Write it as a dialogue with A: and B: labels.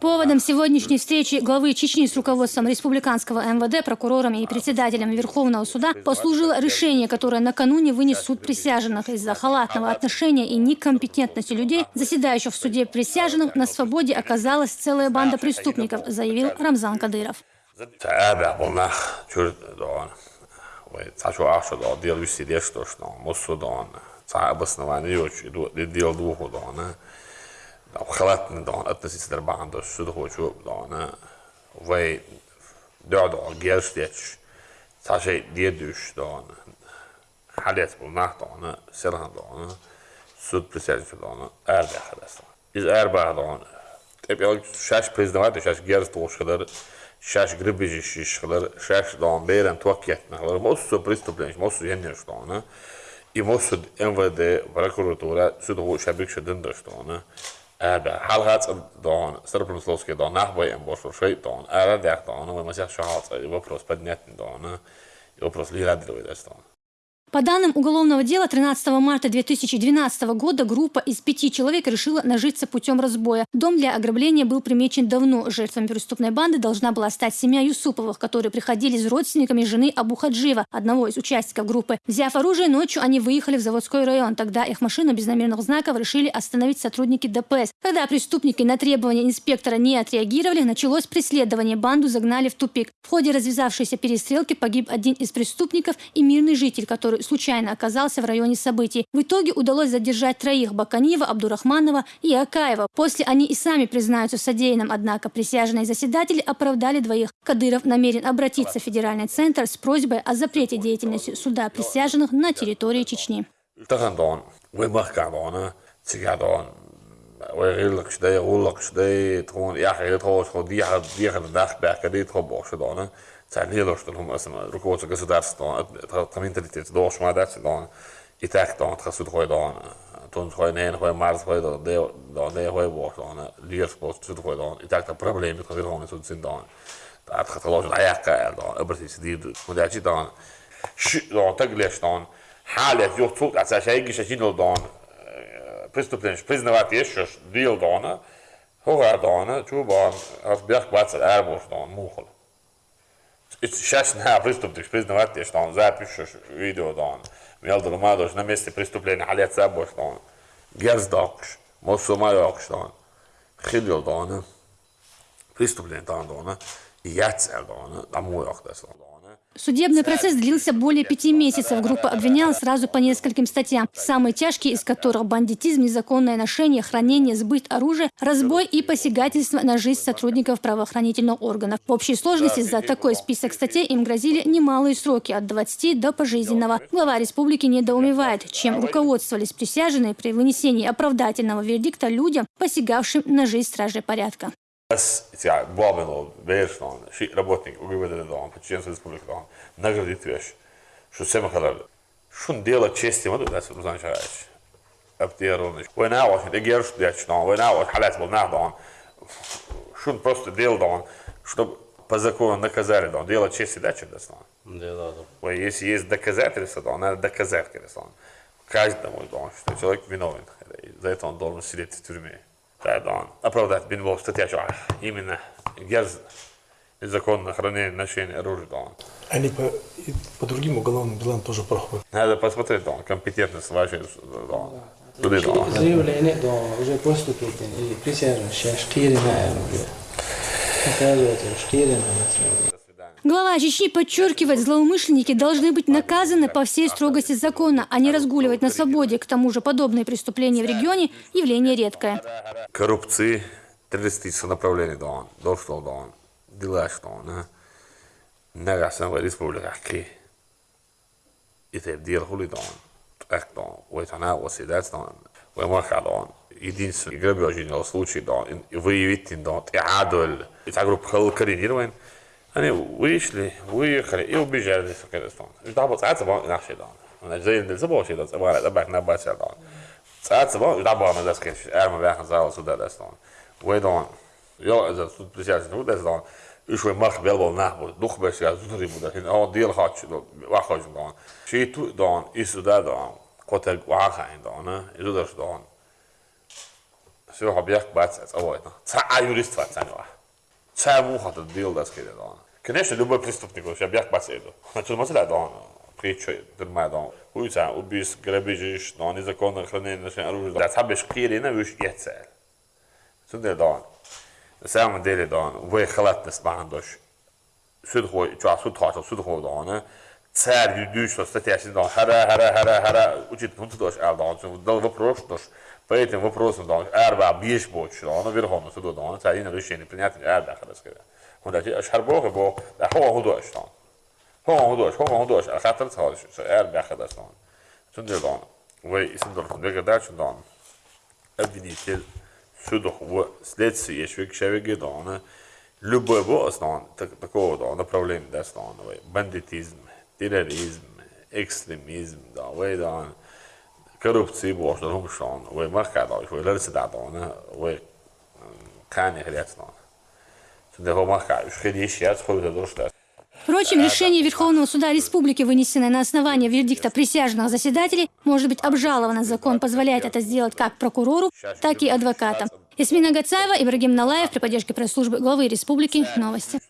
A: Поводом сегодняшней встречи главы Чечни с руководством республиканского МВД, прокурорами и председателем Верховного суда послужило решение, которое накануне вынес суд присяжных из-за халатного отношения и некомпетентности людей, заседающих в суде присяжных, на свободе оказалась целая банда преступников, заявил Рамзан Кадыров.
B: халатно относительно Дарбанда, что такое чего, дона, вей, дёрдо, герштеч, таше дедюш, дона, халет булнах, дона, серхан, дона, суд присяжных, дона, эрбе халес, из эрбе, дона, tepki şaş prezident şaş gerz toşqılar, şaş gribici şişqılar, şaş dağın beyren tuakkiyatnaqlar, mosu pristuplenş, mosu yenilmiş dağını, i mosu MVD, prokuratura, südğu şəbrik şədin dağını, Ebe, halhat dan, sterpen sloske dan, en bos voor dan, er dek dan, had, je вопрос поднять dan, вопрос лирадировать dan.
A: По данным уголовного дела, 13 марта 2012 года группа из пяти человек решила нажиться путем разбоя. Дом для ограбления был примечен давно. Жертвами преступной банды должна была стать семья Юсуповых, которые приходили с родственниками жены Абу Хаджива, одного из участников группы. Взяв оружие, ночью они выехали в заводской район. Тогда их машину без номерных знаков решили остановить сотрудники ДПС. Когда преступники на требования инспектора не отреагировали, началось преследование. Банду загнали в тупик. В ходе развязавшейся перестрелки погиб один из преступников и мирный житель, который который случайно оказался в районе событий. В итоге удалось задержать троих – Баканиева, Абдурахманова и Акаева. После они и сами признаются в содеянном, однако присяжные заседатели оправдали двоих. Кадыров намерен обратиться в федеральный центр с просьбой о запрете деятельности суда присяжных на территории Чечни.
B: ويغير شدي يقول لك شدي تكون يا أخي تقول شو دي حد دي حد داخل بأكدي تخبط شدانه Царнило, царь лидерство, руководство государства, там интерлитет, дош мадачи, да, и так там отхасут хой да, тон хой нен хой марс хой да, де да де хой бог да, лидерство сут хой да, и так там проблемы хой да, сут син да, так хат лож да яка да, обратись ди, мадачи да, ши да так леш да, халят юх цук, а цашай гишачинил да, преступление, признавать еще дил да, Hurra, Dane, Tuban, auf Bergplatz, Erbusch, Dane, Muchel. Šešna pristup tik priznavati što on zapišeš video da on, jel da domadoš na mjeste pristupljene, ali ja sabo što on, gerz dokš, mosu majo što on, hiljo da ona, pristupljen da ona, i jac da ona, da mu jok da se on da ona.
A: Судебный процесс длился более пяти месяцев. Группа обвиняла сразу по нескольким статьям, самые тяжкие из которых бандитизм, незаконное ношение, хранение, сбыт оружия, разбой и посягательство на жизнь сотрудников правоохранительных органов. В общей сложности за такой список статей им грозили немалые сроки от 20 до пожизненного. Глава республики недоумевает, чем руководствовались присяжные при вынесении оправдательного вердикта людям, посягавшим на жизнь стражей порядка.
B: Сега, главено, велично, ши работник, го имате дома, подчинен Република дома, награди твеш, што се ма кадар, шун дела чести има, да се познани што радиш. Аптија ронеш, овој наваш, да ги јарш дјач дома, овој наваш, халец бил нав что он просто делал, дома, што по закону наказали дома, делал чести и да стана.
C: Да, да,
B: если есть доказательства дома, надо доказать, каде стана. Каждому дома, што човек виновен, за это он должен сидеть в тюрьме да, оправдать Бенбов статья именно герз незаконное хранение ношение оружия. Да.
D: Они по, по другим уголовным делам тоже проходят.
B: Надо посмотреть, да, компетентность вашей, да. Туди, да.
E: Заявление, да, уже поступит, и присяжные, сейчас штири, наверное, оказывается, штири, наверное.
A: Глава Чечни подчеркивает, злоумышленники должны быть наказаны по всей строгости закона, а не разгуливать на свободе. К тому же подобные преступления в регионе – явление редкое.
B: Коррупции, террористическое направление, да он, дошло, да он, дела, что он, Нагасен республика, ки. И те дел хули, да он, так, да он, ой, тана, оседать, да он, ой, маха, да он, единственный грабежный случай, да он, выявить, да он, и адоль, и та группа координирован, Они вышли, выехали и убежали в Кыргызстан. Ждал цаца бон наш дан. Он зейн дел забо шида цабара да бак на баса дан. Цаца бон ждал бон да скеш. Арма бак зал сюда да стан. Уйдон. Я за тут присяжный тут да стан. Üç vagy mak belbol nahbol, duh beş ya zutri bu da. O dil haç wa haç dan. Şey tu dan isu da dan. Kotel wa khain dan. Isu da dan. Все объект бацец, а вот. Ца а юрист вацанила. Ца муха-то билдас кидал. Конечно, любой преступник, вообще объект бацеду. Значит, мы сюда дон. Притчу, дурма дон. Уйца, убийств, грабежи, дон, незаконное хранение оружия. Да, цабеш кирина, виш яцел. Сюда дон. На самом деле дон, вы халатность бандош. Sudhoj, csak sudhaj, sudhoj dana. Царь юдюш, что статья сидел, хара, хара, хара, хара, учит, ну ты тоже алдан, дал вопрос, что по этим вопросам, да, арба бьешь больше, да, он верхом, сюда, да, царь на решение принять, арба, хара, сказать. Он да, ашар бога, бо, да, хо худош, да. Хо худош, хо худош, а хатар царь, что арба, хара, да. Сюда, да, вы, и сюда, да, да, обвинитель, сюда, в следствие, еще к человеку, да, любой босс, такого, да, направления, да, бандитизм, terrorism, ekstremism, da, või ta on korruptsioon, humšan, või makada, või lõrtseda, või kani hрядно. Det har makka, шхеди сейчас ходят до что.
A: Впрочем, решение Верховного суда Республики, вынесенное на основании вердикта присяжных заседателей, может быть обжаловано. Закон позволяет это сделать как прокурору, так и адвокатам. Ясмина Гацаева, Ибрагим Налаев при поддержке пресс-службы главы республики. Новости.